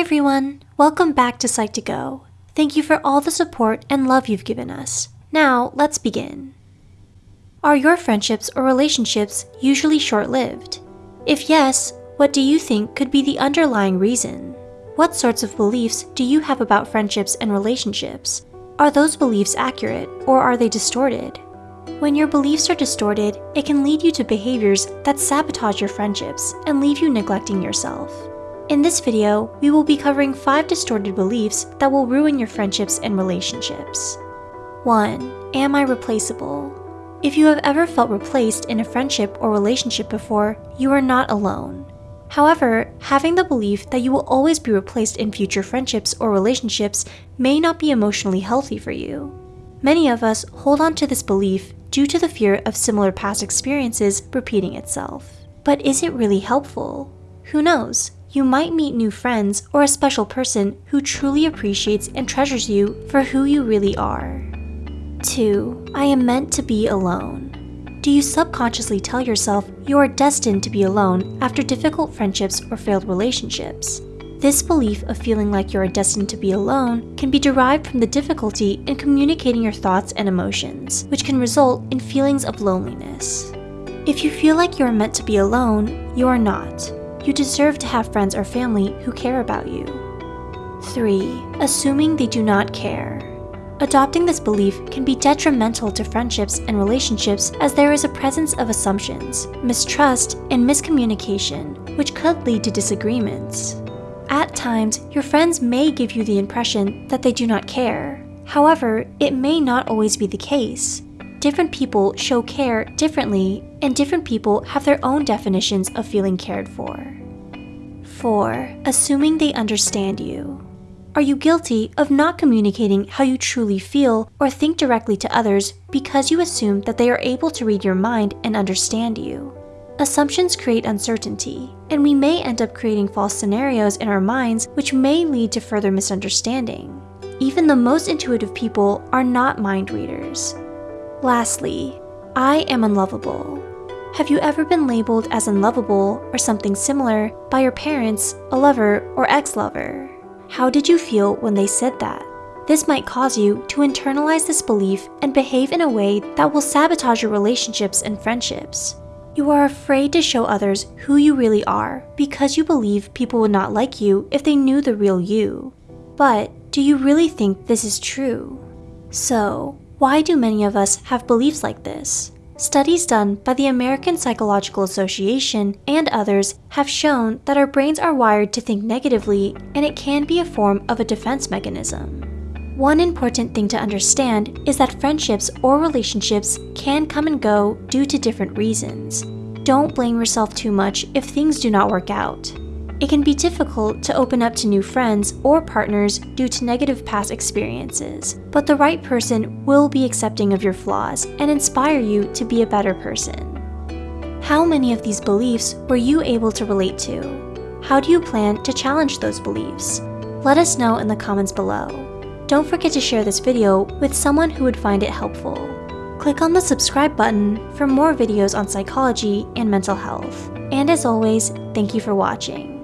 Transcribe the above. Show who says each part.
Speaker 1: everyone! Welcome back to Psych2Go. Thank you for all the support and love you've given us. Now, let's begin. Are your friendships or relationships usually short lived? If yes, what do you think could be the underlying reason? What sorts of beliefs do you have about friendships and relationships? Are those beliefs accurate or are they distorted? When your beliefs are distorted, it can lead you to behaviors that sabotage your friendships and leave you neglecting yourself. In this video, we will be covering 5 distorted beliefs that will ruin your friendships and relationships. 1. Am I replaceable? If you have ever felt replaced in a friendship or relationship before, you are not alone. However, having the belief that you will always be replaced in future friendships or relationships may not be emotionally healthy for you. Many of us hold on to this belief due to the fear of similar past experiences repeating itself. But is it really helpful? Who knows? You might meet new friends or a special person who truly appreciates and treasures you for who you really are. 2. I am meant to be alone. Do you subconsciously tell yourself you are destined to be alone after difficult friendships or failed relationships? This belief of feeling like you are destined to be alone can be derived from the difficulty in communicating your thoughts and emotions, which can result in feelings of loneliness. If you feel like you are meant to be alone, you are not. You deserve to have friends or family who care about you. 3. Assuming they do not care. Adopting this belief can be detrimental to friendships and relationships as there is a presence of assumptions, mistrust, and miscommunication, which could lead to disagreements. At times, your friends may give you the impression that they do not care. However, it may not always be the case. Different people show care differently, and different people have their own definitions of feeling cared for. 4. Assuming they understand you. Are you guilty of not communicating how you truly feel or think directly to others because you assume that they are able to read your mind and understand you? Assumptions create uncertainty, and we may end up creating false scenarios in our minds which may lead to further misunderstanding. Even the most intuitive people are not mind readers. Lastly, I am unlovable. Have you ever been labeled as unlovable or something similar by your parents, a lover, or ex-lover? How did you feel when they said that? This might cause you to internalize this belief and behave in a way that will sabotage your relationships and friendships. You are afraid to show others who you really are because you believe people would not like you if they knew the real you. But do you really think this is true? So, why do many of us have beliefs like this? Studies done by the American Psychological Association and others have shown that our brains are wired to think negatively and it can be a form of a defense mechanism. One important thing to understand is that friendships or relationships can come and go due to different reasons. Don't blame yourself too much if things do not work out. It can be difficult to open up to new friends or partners due to negative past experiences, but the right person will be accepting of your flaws and inspire you to be a better person. How many of these beliefs were you able to relate to? How do you plan to challenge those beliefs? Let us know in the comments below. Don't forget to share this video with someone who would find it helpful. Click on the subscribe button for more videos on psychology and mental health. And as always, thank you for watching.